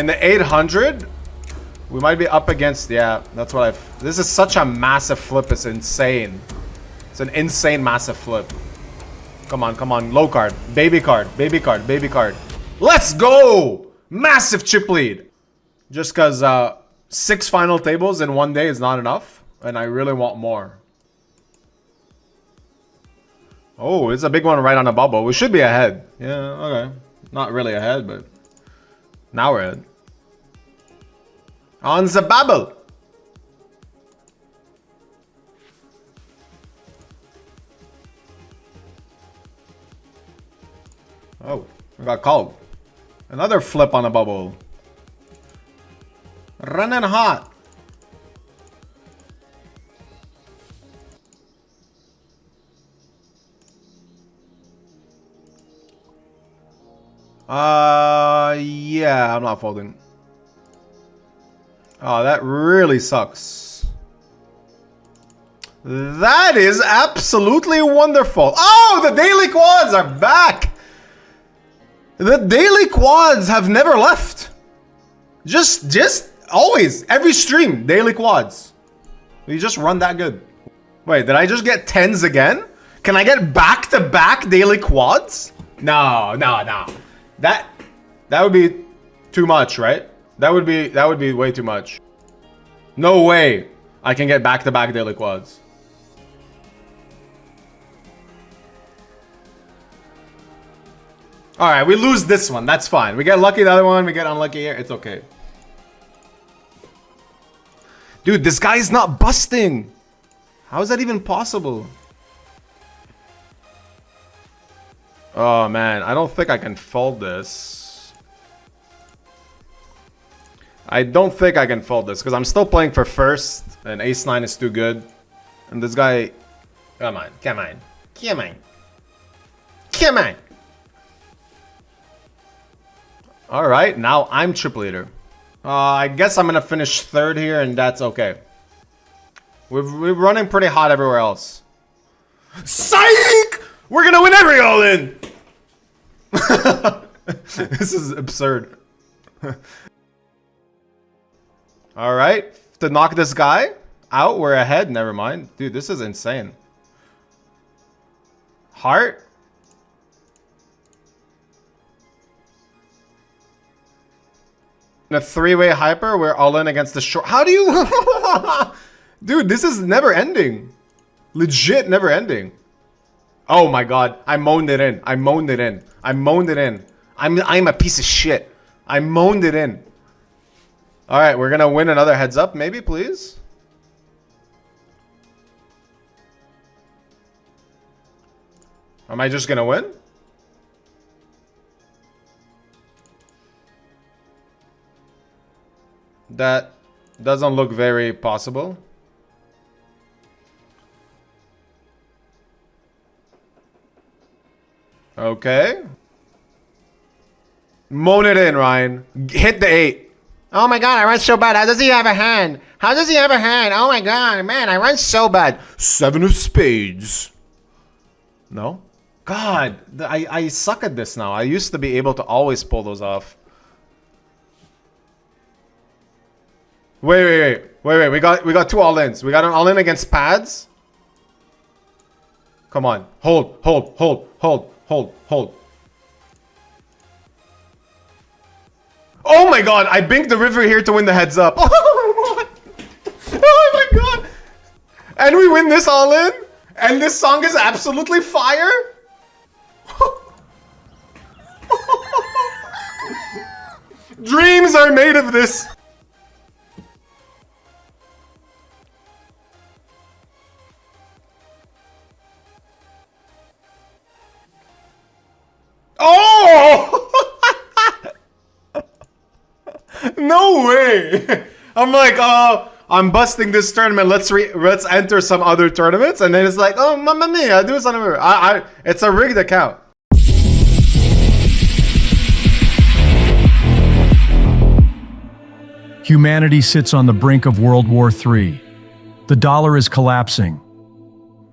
In the 800, we might be up against, yeah, that's what I've... This is such a massive flip, it's insane. It's an insane massive flip. Come on, come on, low card, baby card, baby card, baby card. Let's go! Massive chip lead. Just because uh, six final tables in one day is not enough, and I really want more. Oh, it's a big one right on the bubble. We should be ahead. Yeah, okay. Not really ahead, but now we're ahead. On the bubble. Oh, we got called. Another flip on the bubble. Running hot. Uh, yeah, I'm not folding. Oh, that really sucks. That is absolutely wonderful. Oh, the daily quads are back. The daily quads have never left. Just, just always, every stream, daily quads. You just run that good. Wait, did I just get tens again? Can I get back-to-back -back daily quads? No, no, no. That that would be too much, right? That would be that would be way too much. No way I can get back-to-back -back daily quads. Alright, we lose this one. That's fine. We get lucky the other one. We get unlucky here. It's okay. Dude, this guy is not busting. How is that even possible? Oh man, I don't think I can fold this. I don't think I can fold this because I'm still playing for first and ace 9 is too good. And this guy... Come on, come on, come on. Come on! Alright, now I'm trip leader. Uh, I guess I'm gonna finish third here and that's okay. We're, we're running pretty hot everywhere else. Psych! We're gonna win every all in! this is absurd. Alright, to knock this guy out, we're ahead. Never mind. Dude, this is insane. Heart? In a three-way hyper, we're all in against the short. How do you... Dude, this is never ending. Legit never ending. Oh my god, I moaned it in. I moaned it in. I moaned it in. I'm I'm a piece of shit. I moaned it in. Alright, we're gonna win another heads up, maybe, please? Am I just gonna win? That doesn't look very possible. Okay. Moan it in, Ryan. Hit the eight. Oh my god, I run so bad. How does he have a hand? How does he have a hand? Oh my god, man, I run so bad. Seven of spades. No? God, I, I suck at this now. I used to be able to always pull those off. Wait, wait, wait. Wait, wait. We got we got two all-ins. We got an all-in against pads. Come on. Hold, hold, hold, hold, hold, hold. Oh my god, I binked the river here to win the heads up. oh my god. And we win this all in? And this song is absolutely fire? Dreams are made of this. No way! I'm like, oh, I'm busting this tournament. Let's re let's enter some other tournaments, and then it's like, oh, mamma mia, do something. I, I, it's a rigged account. Humanity sits on the brink of World War III. The dollar is collapsing.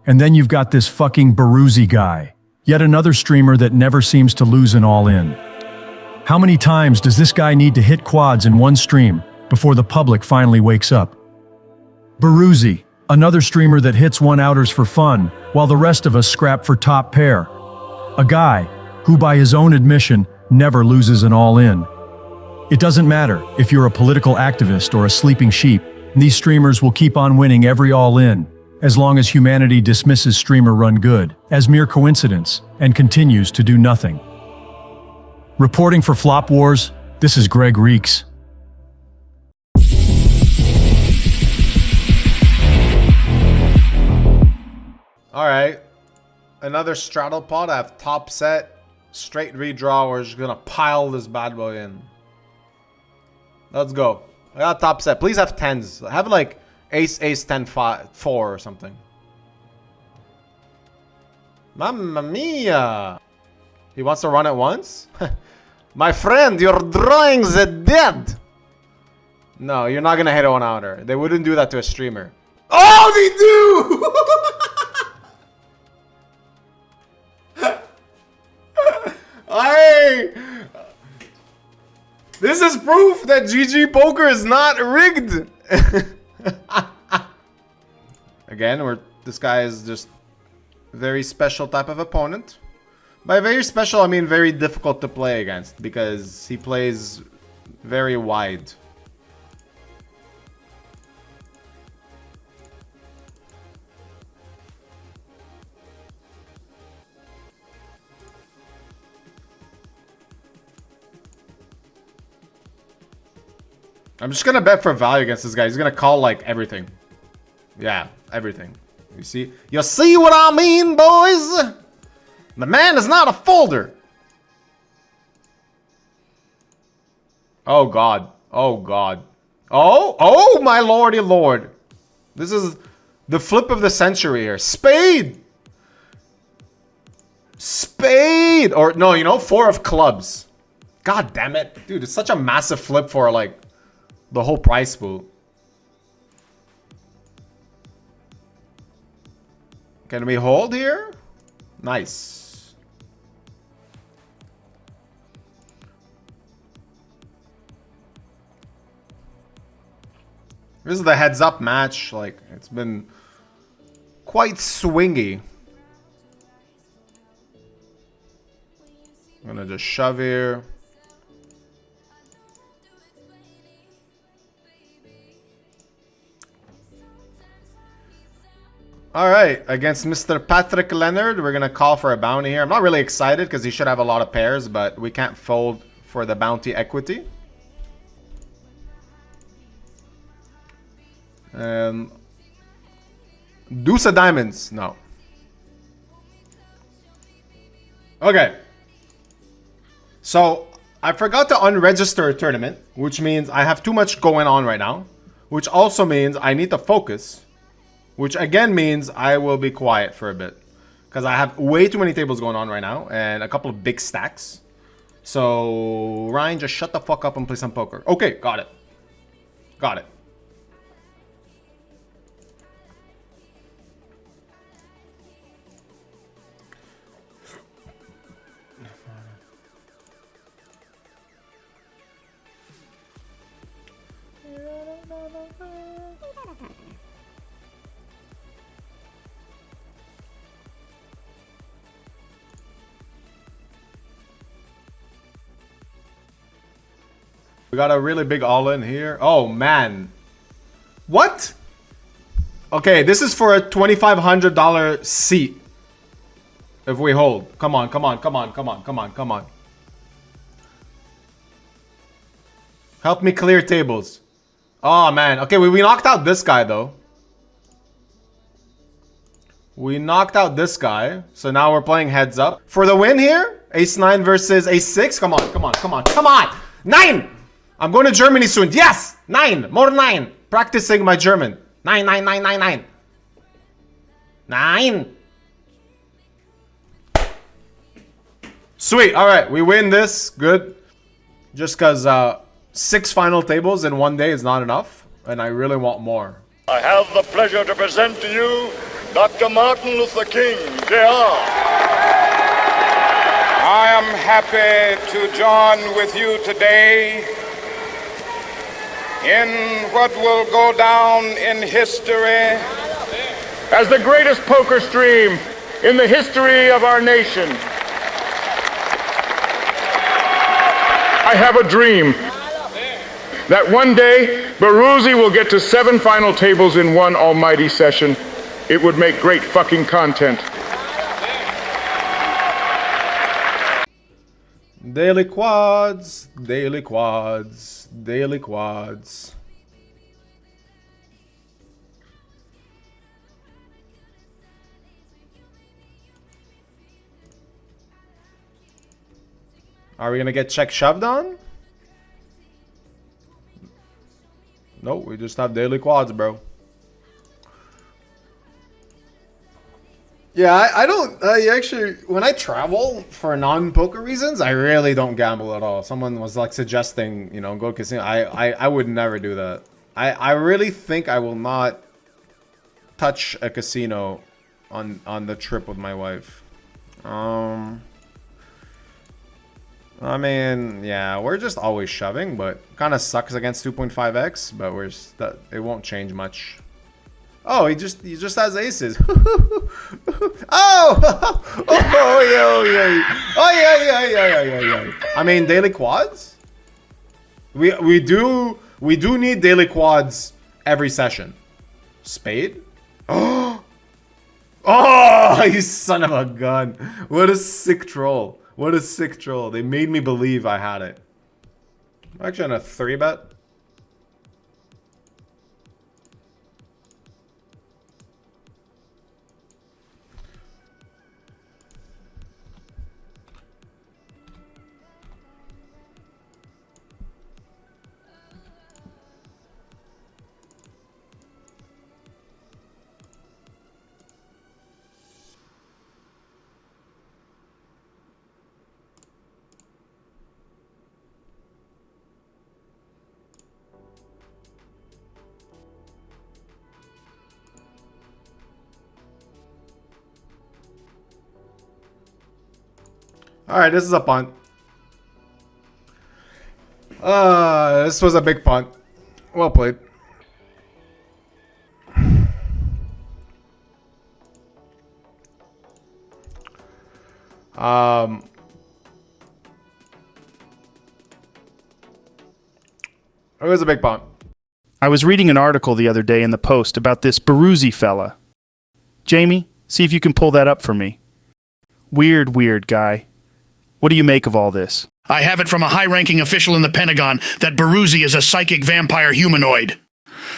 And then you've got this fucking Baruzzi guy, yet another streamer that never seems to lose an all-in. How many times does this guy need to hit quads in one stream before the public finally wakes up? Baruzzi, another streamer that hits one outers for fun, while the rest of us scrap for top pair. A guy who, by his own admission, never loses an all-in. It doesn't matter if you're a political activist or a sleeping sheep, these streamers will keep on winning every all-in, as long as humanity dismisses streamer run good as mere coincidence and continues to do nothing. Reporting for Flop Wars, this is Greg Reeks. Alright. Another straddle pot. I have top set, straight redraw. We're just gonna pile this bad boy in. Let's go. I got top set. Please have tens. Have like ace, ace, ten, five, four or something. Mamma mia! He wants to run at once? My friend, you're drawing the dead! No, you're not gonna hit one outer. They wouldn't do that to a streamer. Oh, they do! Hey! This is proof that GG Poker is not rigged! Again, we're, this guy is just very special type of opponent. By very special, I mean very difficult to play against because he plays very wide. I'm just gonna bet for value against this guy. He's gonna call like everything. Yeah, everything. You see? You see what I mean, boys? The man is not a folder. Oh god. Oh god. Oh, oh my lordy lord. This is the flip of the century here. Spade. Spade. Or no, you know, four of clubs. God damn it. Dude, it's such a massive flip for like the whole price pool. Can we hold here? Nice. This is the heads up match. Like, it's been quite swingy. I'm gonna just shove here. All right, against Mr. Patrick Leonard, we're going to call for a bounty here. I'm not really excited because he should have a lot of pairs, but we can't fold for the bounty equity. Um, deuce of diamonds. No. Okay. So, I forgot to unregister a tournament, which means I have too much going on right now. Which also means I need to focus. Which again means I will be quiet for a bit. Because I have way too many tables going on right now. And a couple of big stacks. So, Ryan, just shut the fuck up and play some poker. Okay, got it. Got it. Got a really big all-in here. Oh, man. What? Okay, this is for a $2,500 seat. If we hold. Come on, come on, come on, come on, come on, come on. Help me clear tables. Oh, man. Okay, we, we knocked out this guy, though. We knocked out this guy. So now we're playing heads up. For the win here, ace-9 versus ace-6. Come on, come on, come on, come on! Nine! I'm going to Germany soon. Yes! Nine! More nine! Practicing my German. Nine, nine, nine, nine, nine. Nine! Sweet. All right. We win this. Good. Just because uh, six final tables in one day is not enough. And I really want more. I have the pleasure to present to you Dr. Martin Luther King, Jr. I am happy to join with you today in what will go down in history As the greatest poker stream in the history of our nation, I have a dream that one day Baruzzi will get to seven final tables in one almighty session. It would make great fucking content. Daily quads, daily quads, daily quads. Are we gonna get check shoved on? No, we just have daily quads, bro. Yeah, I, I don't. I actually, when I travel for non-poker reasons, I really don't gamble at all. Someone was like suggesting, you know, go casino. I, I, I would never do that. I, I really think I will not touch a casino on on the trip with my wife. Um. I mean, yeah, we're just always shoving, but kind of sucks against 2.5x, but we're it won't change much. Oh, he just he just has aces. Oh! Oh, oh, oh, yeah, oh, yeah, oh yeah, yeah, yeah, yeah, yeah. I mean, daily quads. We we do we do need daily quads every session. Spade. Oh, oh, you son of a gun! What a sick troll. What a sick troll. They made me believe I had it. Actually, on a three bet. All right, this is a punt. Uh, this was a big punt. Well played. Um, it was a big punt. I was reading an article the other day in the Post about this Baruzzi fella. Jamie, see if you can pull that up for me. Weird, weird guy. What do you make of all this? I have it from a high ranking official in the Pentagon that Baruzzi is a psychic vampire humanoid.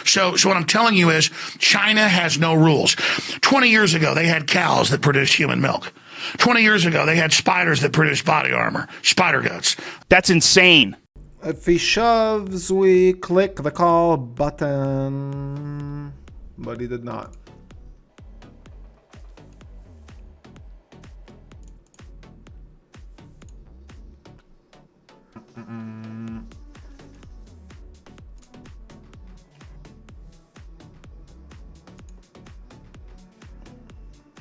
So, so what I'm telling you is China has no rules. 20 years ago, they had cows that produced human milk. 20 years ago, they had spiders that produced body armor, spider guts. That's insane. If he shoves, we click the call button. But he did not. Mm.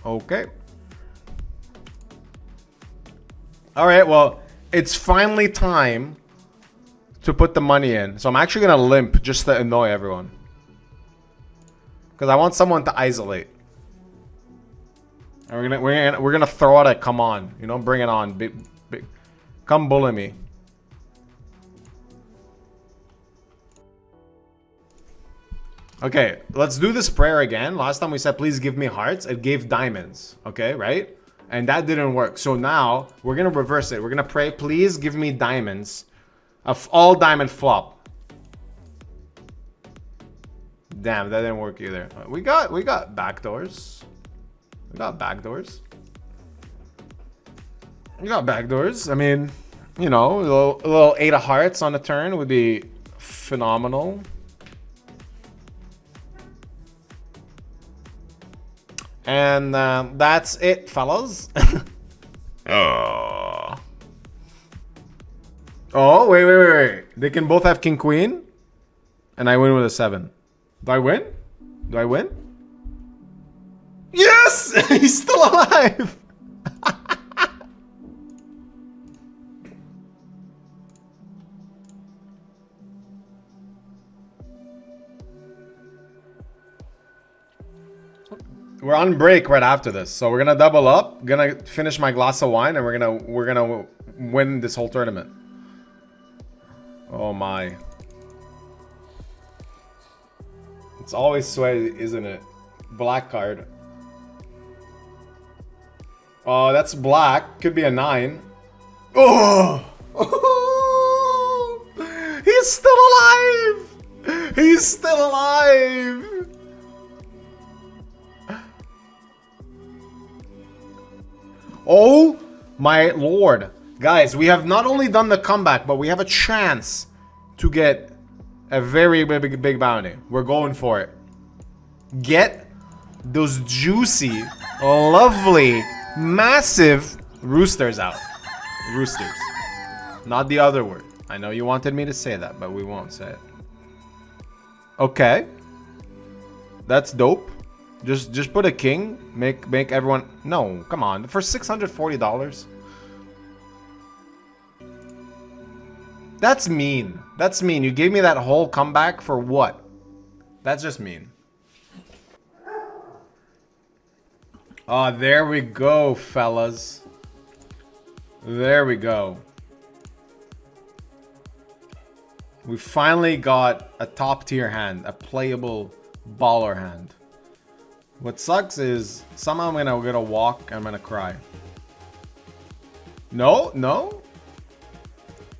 Okay. All right, well, it's finally time to put the money in. So I'm actually going to limp just to annoy everyone. Because I want someone to isolate. And we're gonna we're gonna we're gonna throw out a come on, you know, bring it on, big, big, come bully me. Okay, let's do this prayer again. Last time we said, please give me hearts. It gave diamonds. Okay, right? And that didn't work. So now we're going to reverse it. We're going to pray, please give me diamonds. Of all diamond flop. Damn, that didn't work either. We got we got backdoors. We got backdoors. We got backdoors. I mean, you know, a little, a little eight of hearts on the turn would be phenomenal. And um, that's it, fellas. oh. Oh, wait, wait, wait, wait. They can both have king, queen. And I win with a seven. Do I win? Do I win? Yes! He's still alive! We're on break right after this, so we're gonna double up. Gonna finish my glass of wine, and we're gonna we're gonna win this whole tournament. Oh my! It's always sweaty, isn't it? Black card. Oh, that's black. Could be a nine. Oh! He's still alive! He's still alive! Oh my lord. Guys, we have not only done the comeback, but we have a chance to get a very big, big bounty. We're going for it. Get those juicy, lovely, massive roosters out. Roosters. Not the other word. I know you wanted me to say that, but we won't say it. Okay. That's dope. Just just put a king. Make make everyone No, come on. For $640. That's mean. That's mean. You gave me that whole comeback for what? That's just mean. Oh, there we go, fellas. There we go. We finally got a top tier hand, a playable baller hand. What sucks is somehow I'm gonna walk I'm gonna cry. No, no.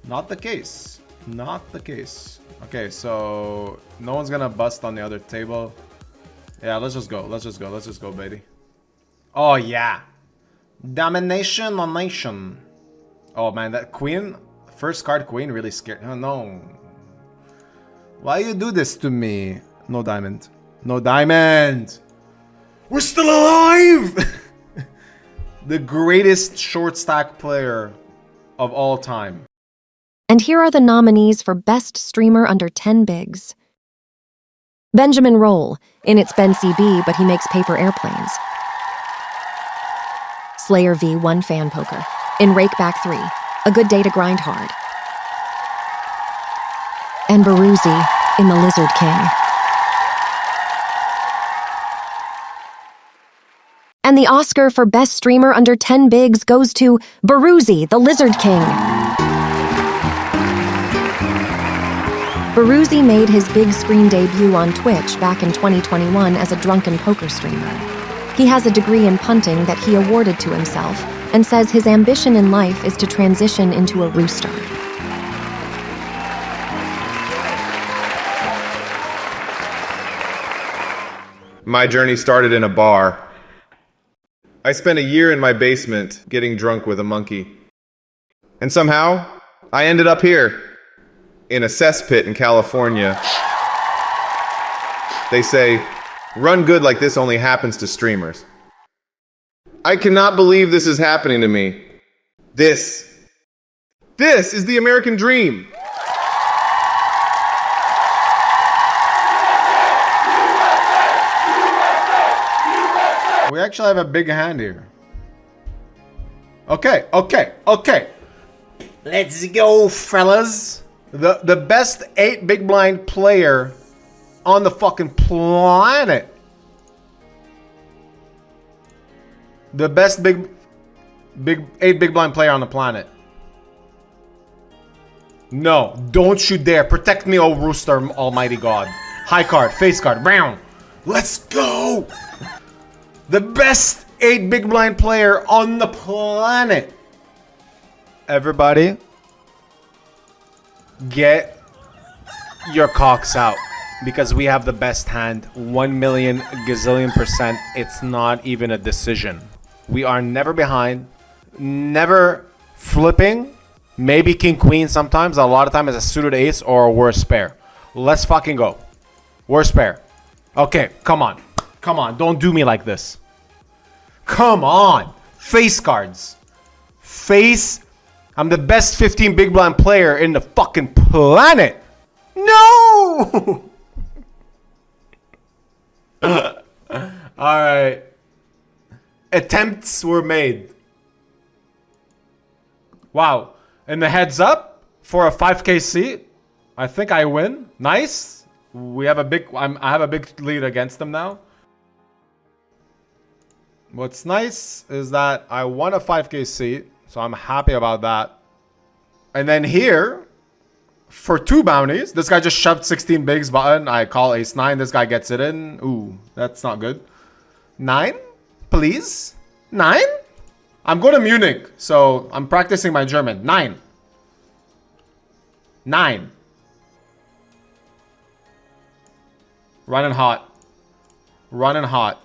Not the case. Not the case. Okay, so no one's gonna bust on the other table. Yeah, let's just go. Let's just go. Let's just go, baby. Oh, yeah. Domination on nation. Oh, man, that queen, first card queen really scared. Oh, no. Why you do this to me? No diamond. No diamond. We're still alive! the greatest short stack player of all time. And here are the nominees for Best Streamer Under 10 Bigs. Benjamin Rolle. In it's Ben CB, but he makes paper airplanes. Slayer V, one fan poker. In Rakeback 3, a good day to grind hard. And Baruzzi in The Lizard King. And the Oscar for Best Streamer Under 10 Bigs goes to Baruzzi, the Lizard King. Baruzzi made his big screen debut on Twitch back in 2021 as a drunken poker streamer. He has a degree in punting that he awarded to himself and says his ambition in life is to transition into a rooster. My journey started in a bar. I spent a year in my basement getting drunk with a monkey. And somehow, I ended up here, in a cesspit in California. They say, run good like this only happens to streamers. I cannot believe this is happening to me. This. This is the American dream. We actually have a big hand here. Okay, okay, okay. Let's go, fellas. The the best eight big blind player on the fucking planet. The best big big eight big blind player on the planet. No, don't you dare. Protect me, oh rooster, almighty god. High card, face card, brown. Let's go! The best 8 big blind player on the planet. Everybody, get your cocks out because we have the best hand. 1 million gazillion percent. It's not even a decision. We are never behind, never flipping. Maybe king queen sometimes. A lot of time is a suited ace or a worse pair. Let's fucking go. worse pair. Okay, come on. Come on, don't do me like this. Come on. Face cards. Face. I'm the best 15 big blind player in the fucking planet. No! Alright. Attempts were made. Wow. And the heads up for a 5k seat. I think I win. Nice. We have a big I'm, I have a big lead against them now. What's nice is that I won a 5k seat, so I'm happy about that. And then here, for two bounties, this guy just shoved 16 bigs button. I call ace 9. This guy gets it in. Ooh, that's not good. 9? Please? 9? I'm going to Munich, so I'm practicing my German. 9. 9. Running hot. Running hot.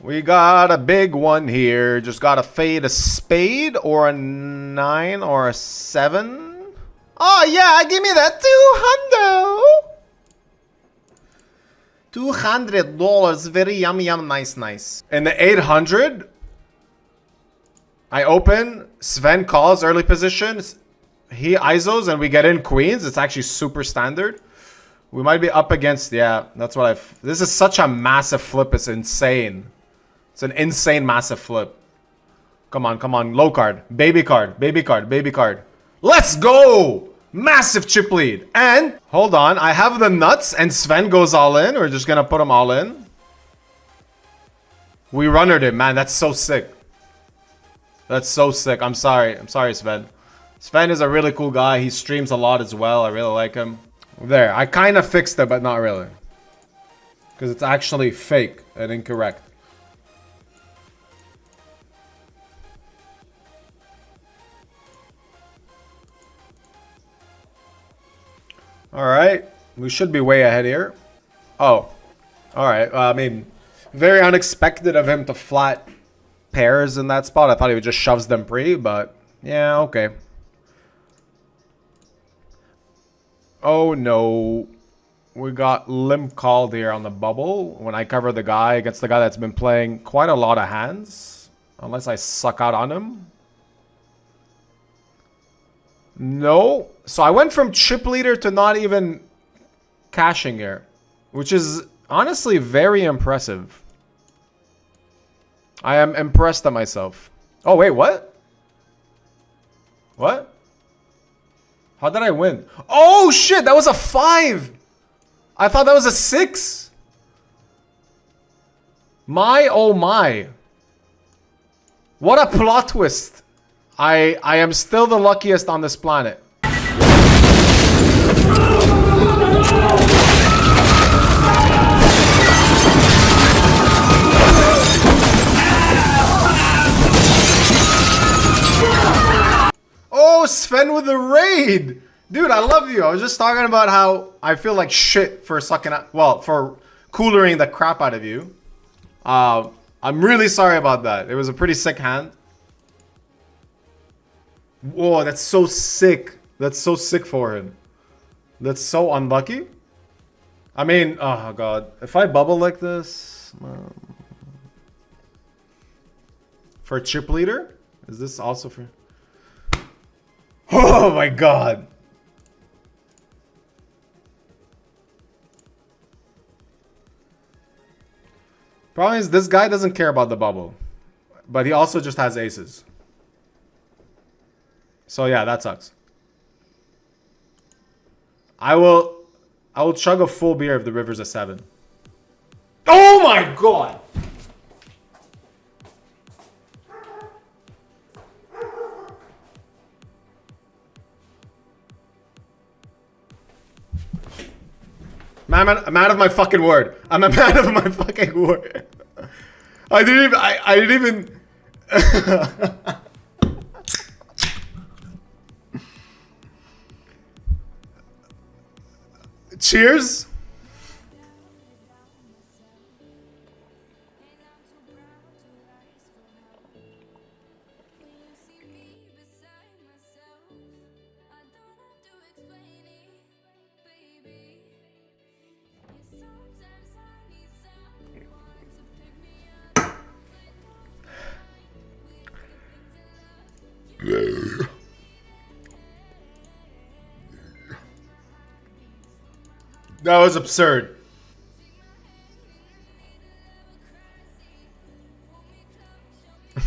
We got a big one here. Just got to fade a spade or a nine or a seven. Oh, yeah, give me that two hundred. $200. Very yum, yum, nice, nice. In the 800, I open. Sven calls early position. He ISOs and we get in queens. It's actually super standard. We might be up against, yeah, that's what I've... This is such a massive flip. It's insane. It's an insane massive flip. Come on, come on. Low card. Baby card. Baby card. Baby card. Let's go! Massive chip lead. And, hold on. I have the nuts and Sven goes all in. We're just to put them all in. We runnered it, man. That's so sick. That's so sick. I'm sorry. I'm sorry, Sven. Sven is a really cool guy. He streams a lot as well. I really like him. There. I kind of fixed it, but not really. Because it's actually fake and incorrect. Alright. We should be way ahead here. Oh. Alright. I mean, very unexpected of him to flat pairs in that spot. I thought he would just shoves them pre, but yeah, okay. Oh no. We got limp called here on the bubble. When I cover the guy against the guy that's been playing quite a lot of hands. Unless I suck out on him. No. So I went from chip leader to not even cashing here. Which is honestly very impressive. I am impressed at myself. Oh, wait, what? What? How did I win? Oh, shit, that was a five. I thought that was a six. My, oh my. What a plot twist. I, I am still the luckiest on this planet. Oh, Sven with the raid! Dude, I love you. I was just talking about how I feel like shit for sucking out, well, for coolering the crap out of you. Uh, I'm really sorry about that. It was a pretty sick hand. Whoa, that's so sick. That's so sick for him. That's so unlucky. I mean, oh god. If I bubble like this... Um, for chip leader? Is this also for... Oh my god. Problem is, this guy doesn't care about the bubble. But he also just has aces. So yeah, that sucks. I will... I will chug a full beer if the river's a 7. Oh my god! Man, I'm, I'm out of my fucking word. I'm a man of my fucking word. I didn't even. I, I didn't even. Cheers. That was absurd.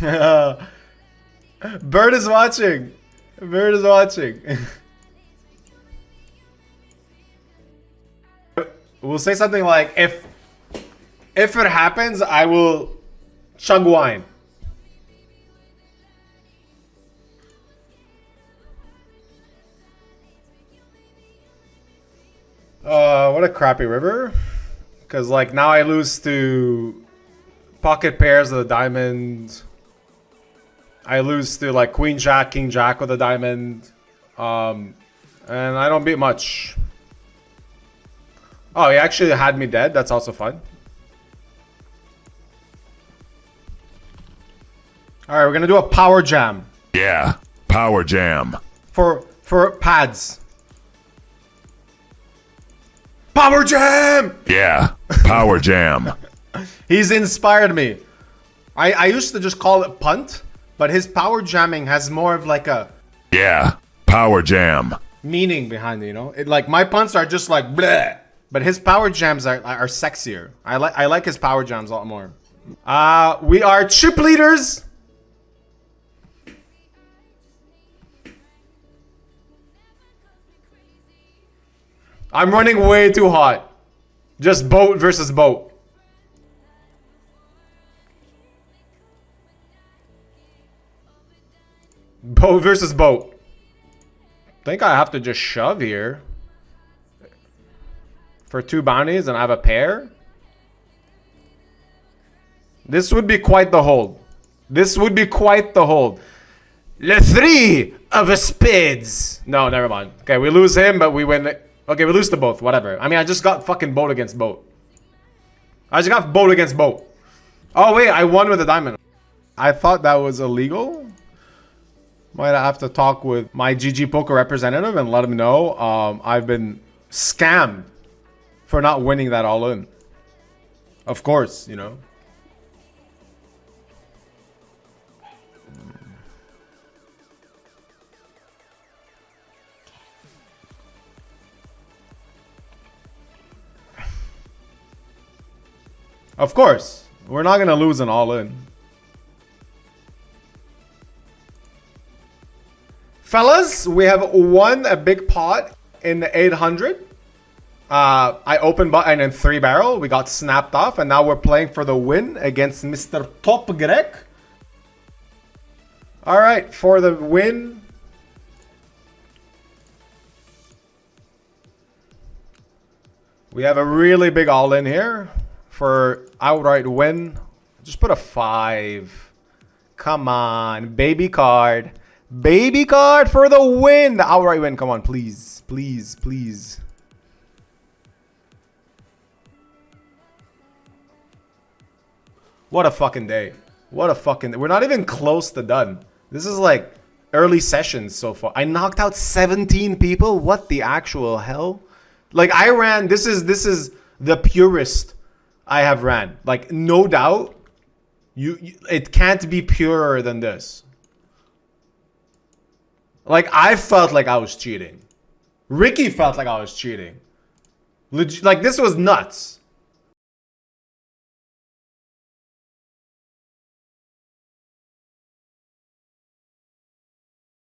Bird is watching. Bird is watching. we'll say something like if If it happens, I will chug wine. Uh, what a crappy river. Because, like, now I lose to pocket pairs of the diamond. I lose to, like, queen jack, king jack with a diamond. Um, and I don't beat much. Oh, he actually had me dead. That's also fun. Alright, we're gonna do a power jam. Yeah, power jam. For, for pads. Power jam! Yeah, power jam. He's inspired me. I, I used to just call it punt, but his power jamming has more of like a Yeah, power jam. meaning behind it, you know? It, like my punts are just like bleh, but his power jams are, are sexier. I like I like his power jams a lot more. Uh we are chip leaders. I'm running way too hot. Just boat versus boat. Boat versus boat. think I have to just shove here. For two bounties and I have a pair. This would be quite the hold. This would be quite the hold. Le three of a spades. No, never mind. Okay, we lose him, but we win. Okay, we lose to both. Whatever. I mean, I just got fucking boat against boat. I just got boat against boat. Oh, wait. I won with a diamond. I thought that was illegal. Might have to talk with my GG Poker representative and let him know um, I've been scammed for not winning that all in. Of course, you know. Of course. We're not going to lose an all in. Fellas, we have won a big pot in the 800. Uh, I opened button in three barrel. We got snapped off, and now we're playing for the win against Mr. Top Greg. All right, for the win. We have a really big all in here for outright win. Just put a five. Come on, baby card. Baby card for the win. The outright win. Come on, please. Please, please. What a fucking day. What a fucking... day. We're not even close to done. This is like early sessions so far. I knocked out 17 people? What the actual hell? Like, I ran... This is, this is the purest I have ran. Like, no doubt. You, you It can't be purer than this. Like, I felt like I was cheating. Ricky felt like I was cheating. Leg like, this was nuts.